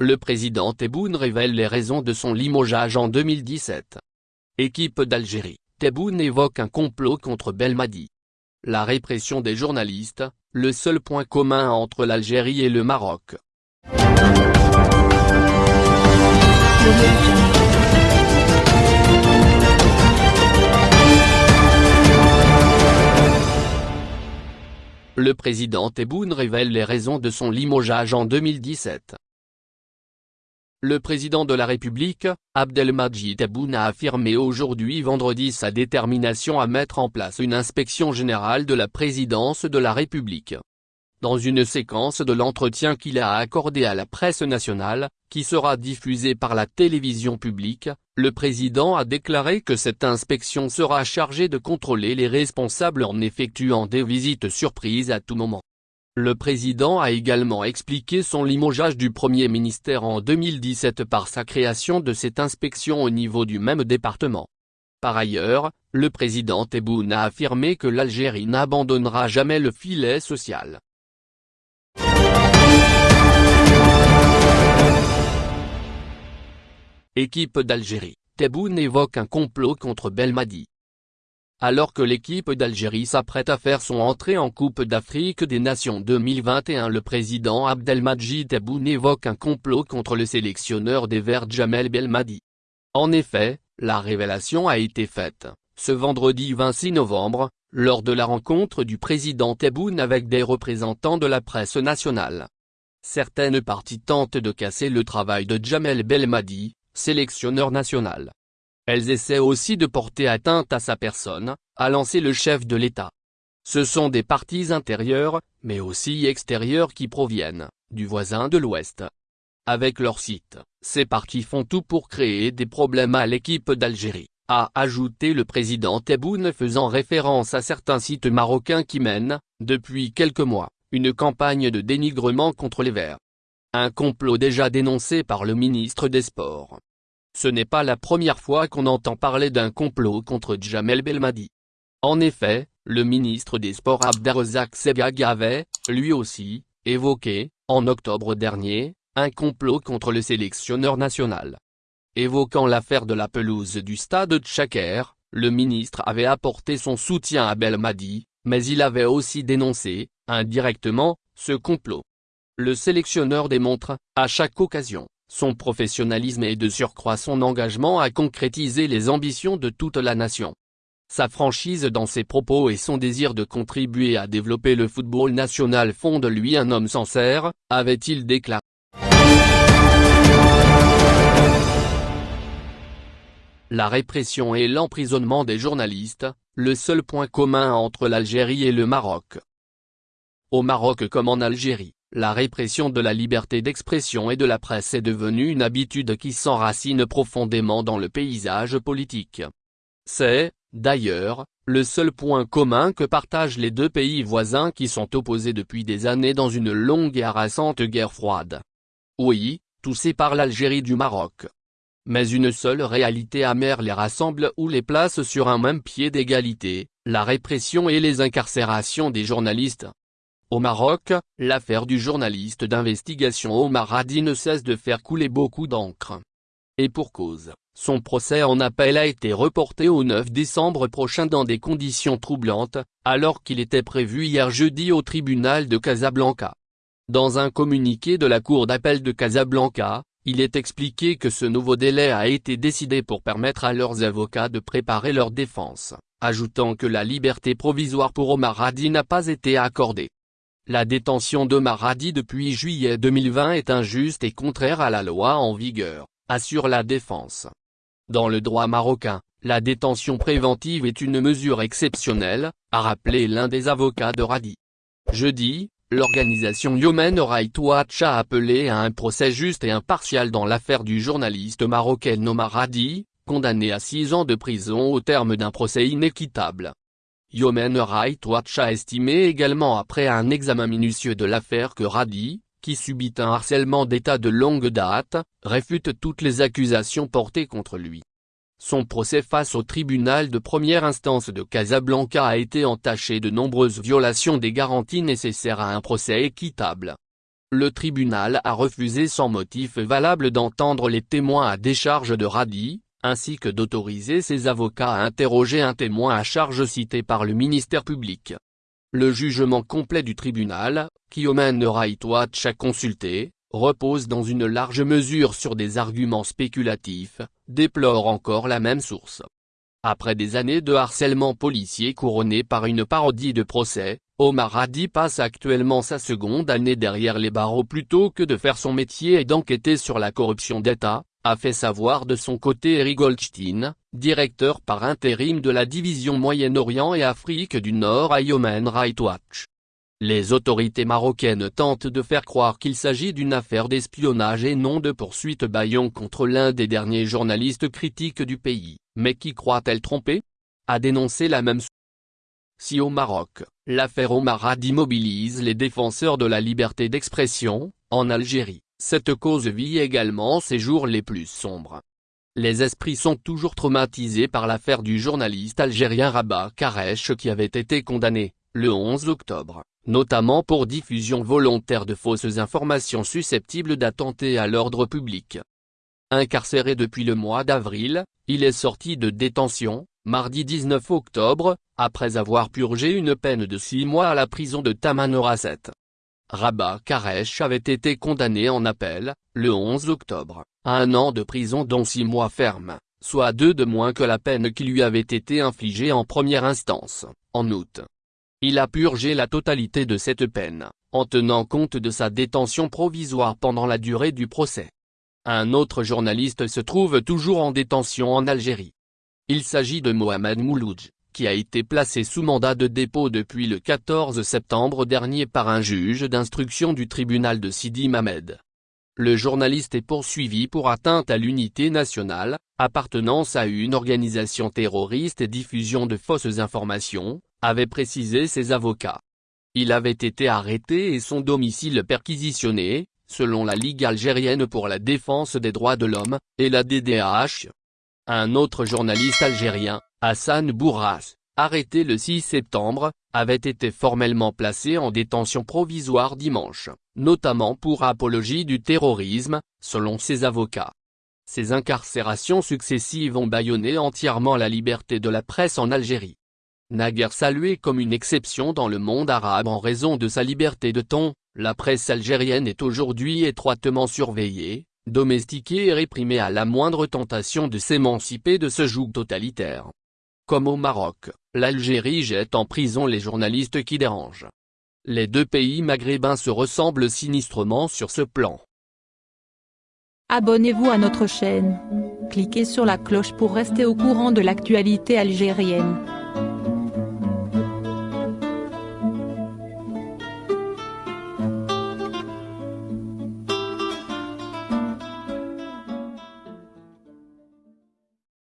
le président Tebboune révèle les raisons de son limogeage en 2017. Équipe d'Algérie, Tebboune évoque un complot contre Belmadi. La répression des journalistes, le seul point commun entre l'Algérie et le Maroc. Le président Tebboune révèle les raisons de son limogeage en 2017. Le président de la République, Abdelmadjid Tebboune a affirmé aujourd'hui vendredi sa détermination à mettre en place une inspection générale de la présidence de la République. Dans une séquence de l'entretien qu'il a accordé à la presse nationale, qui sera diffusée par la télévision publique, le président a déclaré que cette inspection sera chargée de contrôler les responsables en effectuant des visites surprises à tout moment. Le président a également expliqué son limogeage du premier ministère en 2017 par sa création de cette inspection au niveau du même département. Par ailleurs, le président Tebboune a affirmé que l'Algérie n'abandonnera jamais le filet social. Équipe d'Algérie, Tebboune évoque un complot contre Belmadi. Alors que l'équipe d'Algérie s'apprête à faire son entrée en Coupe d'Afrique des Nations 2021 le président Abdelmadjid Tebboune évoque un complot contre le sélectionneur des Verts Jamel Belmadi. En effet, la révélation a été faite, ce vendredi 26 novembre, lors de la rencontre du président Tebboune avec des représentants de la presse nationale. Certaines parties tentent de casser le travail de Jamel Belmadi, sélectionneur national. Elles essaient aussi de porter atteinte à sa personne, a lancé le chef de l'État. Ce sont des partis intérieurs, mais aussi extérieurs qui proviennent, du voisin de l'Ouest. Avec leur site, ces partis font tout pour créer des problèmes à l'équipe d'Algérie, a ajouté le président Tebboune faisant référence à certains sites marocains qui mènent, depuis quelques mois, une campagne de dénigrement contre les Verts. Un complot déjà dénoncé par le ministre des Sports. Ce n'est pas la première fois qu'on entend parler d'un complot contre Jamel Belmadi. En effet, le ministre des Sports Abderrazak Sebag avait, lui aussi, évoqué, en octobre dernier, un complot contre le sélectionneur national. Évoquant l'affaire de la pelouse du stade Tchaker, le ministre avait apporté son soutien à Belmadi, mais il avait aussi dénoncé, indirectement, ce complot. Le sélectionneur démontre, à chaque occasion, son professionnalisme et de surcroît son engagement à concrétiser les ambitions de toute la nation. Sa franchise dans ses propos et son désir de contribuer à développer le football national font de lui un homme sincère, avait-il déclaré. La répression et l'emprisonnement des journalistes, le seul point commun entre l'Algérie et le Maroc. Au Maroc comme en Algérie, la répression de la liberté d'expression et de la presse est devenue une habitude qui s'enracine profondément dans le paysage politique. C'est, d'ailleurs, le seul point commun que partagent les deux pays voisins qui sont opposés depuis des années dans une longue et harassante guerre froide. Oui, tout sépare l'Algérie du Maroc. Mais une seule réalité amère les rassemble ou les place sur un même pied d'égalité, la répression et les incarcérations des journalistes. Au Maroc, l'affaire du journaliste d'investigation Omar Hadi ne cesse de faire couler beaucoup d'encre. Et pour cause, son procès en appel a été reporté au 9 décembre prochain dans des conditions troublantes, alors qu'il était prévu hier jeudi au tribunal de Casablanca. Dans un communiqué de la Cour d'appel de Casablanca, il est expliqué que ce nouveau délai a été décidé pour permettre à leurs avocats de préparer leur défense, ajoutant que la liberté provisoire pour Omar Hadi n'a pas été accordée. La détention de Maradi depuis juillet 2020 est injuste et contraire à la loi en vigueur, assure la défense. Dans le droit marocain, la détention préventive est une mesure exceptionnelle, a rappelé l'un des avocats de Radi. Jeudi, l'organisation Human Rights Watch a appelé à un procès juste et impartial dans l'affaire du journaliste marocain Omar Radi, condamné à six ans de prison au terme d'un procès inéquitable. Human Rights Watch a estimé également après un examen minutieux de l'affaire que Radi, qui subit un harcèlement d'État de longue date, réfute toutes les accusations portées contre lui. Son procès face au tribunal de première instance de Casablanca a été entaché de nombreuses violations des garanties nécessaires à un procès équitable. Le tribunal a refusé sans motif valable d'entendre les témoins à décharge de Radi, ainsi que d'autoriser ses avocats à interroger un témoin à charge cité par le ministère public. Le jugement complet du tribunal, qu'Human Rights Watch a consulté, repose dans une large mesure sur des arguments spéculatifs, déplore encore la même source. Après des années de harcèlement policier couronné par une parodie de procès, Omar Hadi passe actuellement sa seconde année derrière les barreaux plutôt que de faire son métier et d'enquêter sur la corruption d'État, a fait savoir de son côté Eric Goldstein, directeur par intérim de la division Moyen-Orient et Afrique du Nord à Human Rights Watch. Les autorités marocaines tentent de faire croire qu'il s'agit d'une affaire d'espionnage et non de poursuite baillon contre l'un des derniers journalistes critiques du pays, mais qui croit-elle tromper? A dénoncé la même si au Maroc, l'affaire Omar Hadi mobilise les défenseurs de la liberté d'expression, en Algérie, cette cause vit également ses jours les plus sombres. Les esprits sont toujours traumatisés par l'affaire du journaliste algérien Rabat Karesh qui avait été condamné, le 11 octobre, notamment pour diffusion volontaire de fausses informations susceptibles d'attenter à l'ordre public. Incarcéré depuis le mois d'avril, il est sorti de détention, mardi 19 octobre, après avoir purgé une peine de six mois à la prison de Tamanrasset. Rabat Karesh avait été condamné en appel, le 11 octobre, à un an de prison dont six mois ferme, soit deux de moins que la peine qui lui avait été infligée en première instance, en août. Il a purgé la totalité de cette peine, en tenant compte de sa détention provisoire pendant la durée du procès. Un autre journaliste se trouve toujours en détention en Algérie. Il s'agit de Mohamed Mouloudj qui a été placé sous mandat de dépôt depuis le 14 septembre dernier par un juge d'instruction du tribunal de Sidi Mamed. Le journaliste est poursuivi pour atteinte à l'unité nationale, appartenance à une organisation terroriste et diffusion de fausses informations, avaient précisé ses avocats. Il avait été arrêté et son domicile perquisitionné, selon la Ligue algérienne pour la défense des droits de l'homme, et la DDH. Un autre journaliste algérien, Hassan Bourras, arrêté le 6 septembre, avait été formellement placé en détention provisoire dimanche, notamment pour apologie du terrorisme, selon ses avocats. Ces incarcérations successives ont bâillonné entièrement la liberté de la presse en Algérie. Naguère saluée comme une exception dans le monde arabe en raison de sa liberté de ton, la presse algérienne est aujourd'hui étroitement surveillée, domestiquée et réprimée à la moindre tentation de s'émanciper de ce joug totalitaire. Comme au Maroc, l'Algérie jette en prison les journalistes qui dérangent. Les deux pays maghrébins se ressemblent sinistrement sur ce plan. Abonnez-vous à notre chaîne. Cliquez sur la cloche pour rester au courant de l'actualité algérienne.